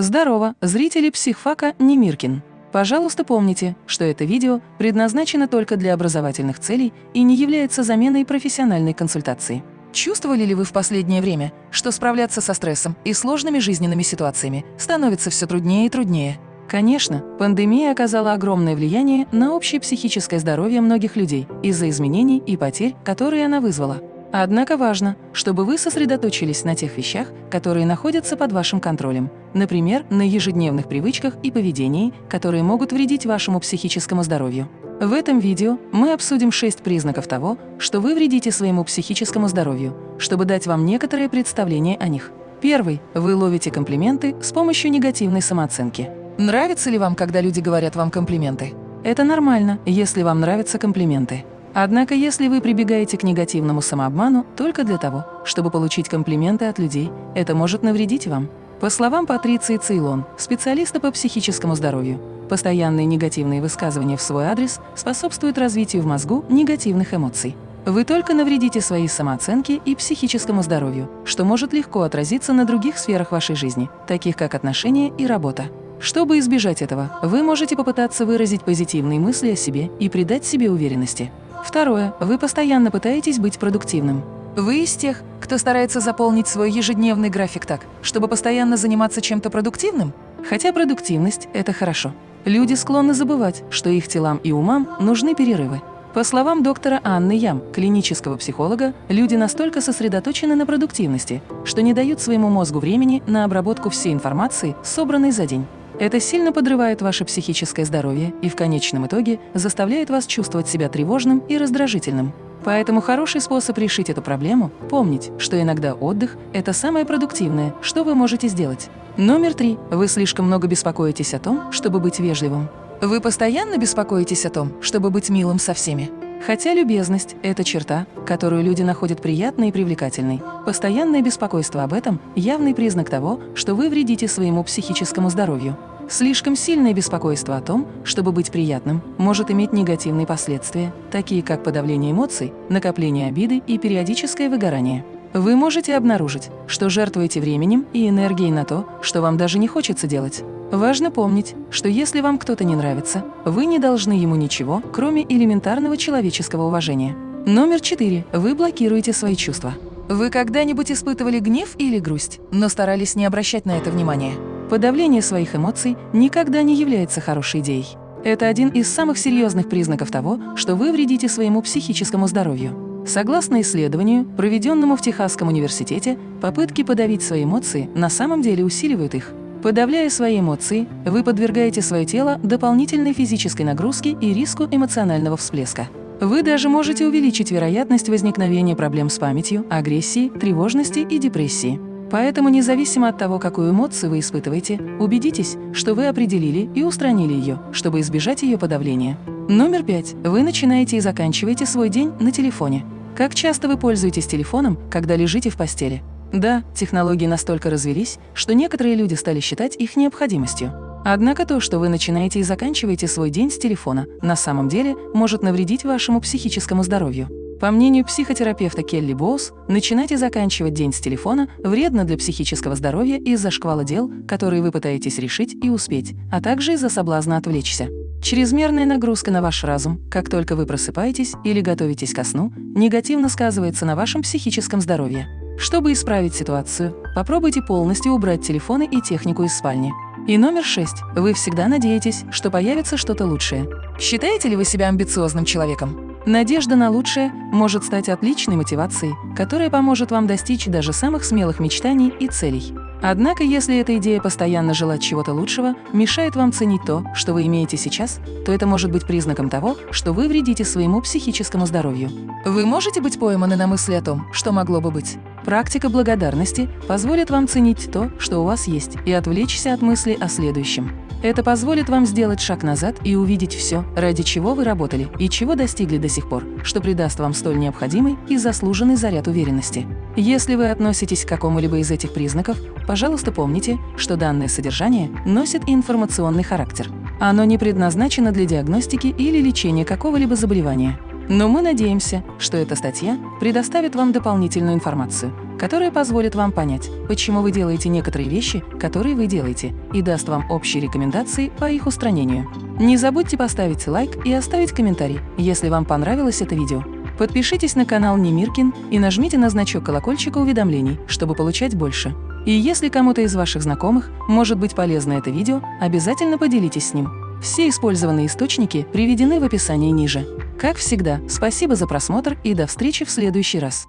Здорово, зрители психфака Немиркин. Пожалуйста, помните, что это видео предназначено только для образовательных целей и не является заменой профессиональной консультации. Чувствовали ли вы в последнее время, что справляться со стрессом и сложными жизненными ситуациями становится все труднее и труднее? Конечно, пандемия оказала огромное влияние на общее психическое здоровье многих людей из-за изменений и потерь, которые она вызвала. Однако важно, чтобы вы сосредоточились на тех вещах, которые находятся под вашим контролем. Например, на ежедневных привычках и поведении, которые могут вредить вашему психическому здоровью. В этом видео мы обсудим шесть признаков того, что вы вредите своему психическому здоровью, чтобы дать вам некоторое представление о них. Первый. Вы ловите комплименты с помощью негативной самооценки. Нравится ли вам, когда люди говорят вам комплименты? Это нормально, если вам нравятся комплименты. Однако, если вы прибегаете к негативному самообману только для того, чтобы получить комплименты от людей, это может навредить вам. По словам Патриции Цейлон, специалиста по психическому здоровью, постоянные негативные высказывания в свой адрес способствуют развитию в мозгу негативных эмоций. Вы только навредите своей самооценке и психическому здоровью, что может легко отразиться на других сферах вашей жизни, таких как отношения и работа. Чтобы избежать этого, вы можете попытаться выразить позитивные мысли о себе и придать себе уверенности. Второе. Вы постоянно пытаетесь быть продуктивным. Вы из тех, кто старается заполнить свой ежедневный график так, чтобы постоянно заниматься чем-то продуктивным? Хотя продуктивность – это хорошо. Люди склонны забывать, что их телам и умам нужны перерывы. По словам доктора Анны Ям, клинического психолога, люди настолько сосредоточены на продуктивности, что не дают своему мозгу времени на обработку всей информации, собранной за день. Это сильно подрывает ваше психическое здоровье и в конечном итоге заставляет вас чувствовать себя тревожным и раздражительным. Поэтому хороший способ решить эту проблему – помнить, что иногда отдых – это самое продуктивное, что вы можете сделать. Номер три. Вы слишком много беспокоитесь о том, чтобы быть вежливым. Вы постоянно беспокоитесь о том, чтобы быть милым со всеми. Хотя любезность – это черта, которую люди находят приятной и привлекательной, постоянное беспокойство об этом – явный признак того, что вы вредите своему психическому здоровью. Слишком сильное беспокойство о том, чтобы быть приятным, может иметь негативные последствия, такие как подавление эмоций, накопление обиды и периодическое выгорание. Вы можете обнаружить, что жертвуете временем и энергией на то, что вам даже не хочется делать. Важно помнить, что если вам кто-то не нравится, вы не должны ему ничего, кроме элементарного человеческого уважения. Номер четыре. Вы блокируете свои чувства. Вы когда-нибудь испытывали гнев или грусть, но старались не обращать на это внимания? Подавление своих эмоций никогда не является хорошей идеей. Это один из самых серьезных признаков того, что вы вредите своему психическому здоровью. Согласно исследованию, проведенному в Техасском университете, попытки подавить свои эмоции на самом деле усиливают их. Подавляя свои эмоции, вы подвергаете свое тело дополнительной физической нагрузке и риску эмоционального всплеска. Вы даже можете увеличить вероятность возникновения проблем с памятью, агрессией, тревожности и депрессии. Поэтому независимо от того, какую эмоцию вы испытываете, убедитесь, что вы определили и устранили ее, чтобы избежать ее подавления. Номер пять. Вы начинаете и заканчиваете свой день на телефоне. Как часто вы пользуетесь телефоном, когда лежите в постели? Да, технологии настолько развелись, что некоторые люди стали считать их необходимостью. Однако то, что вы начинаете и заканчиваете свой день с телефона, на самом деле может навредить вашему психическому здоровью. По мнению психотерапевта Келли Боус, начинать и заканчивать день с телефона вредно для психического здоровья из-за шквала дел, которые вы пытаетесь решить и успеть, а также из-за соблазна отвлечься. Чрезмерная нагрузка на ваш разум, как только вы просыпаетесь или готовитесь ко сну, негативно сказывается на вашем психическом здоровье. Чтобы исправить ситуацию, попробуйте полностью убрать телефоны и технику из спальни. И номер шесть. Вы всегда надеетесь, что появится что-то лучшее. Считаете ли вы себя амбициозным человеком? Надежда на лучшее может стать отличной мотивацией, которая поможет вам достичь даже самых смелых мечтаний и целей. Однако, если эта идея постоянно желать чего-то лучшего мешает вам ценить то, что вы имеете сейчас, то это может быть признаком того, что вы вредите своему психическому здоровью. Вы можете быть пойманы на мысли о том, что могло бы быть. Практика благодарности позволит вам ценить то, что у вас есть, и отвлечься от мысли о следующем. Это позволит вам сделать шаг назад и увидеть все, ради чего вы работали и чего достигли до сих пор, что придаст вам столь необходимый и заслуженный заряд уверенности. Если вы относитесь к какому-либо из этих признаков, пожалуйста, помните, что данное содержание носит информационный характер. Оно не предназначено для диагностики или лечения какого-либо заболевания. Но мы надеемся, что эта статья предоставит вам дополнительную информацию, которое позволит вам понять, почему вы делаете некоторые вещи, которые вы делаете, и даст вам общие рекомендации по их устранению. Не забудьте поставить лайк и оставить комментарий, если вам понравилось это видео. Подпишитесь на канал Немиркин и нажмите на значок колокольчика уведомлений, чтобы получать больше. И если кому-то из ваших знакомых может быть полезно это видео, обязательно поделитесь с ним. Все использованные источники приведены в описании ниже. Как всегда, спасибо за просмотр и до встречи в следующий раз.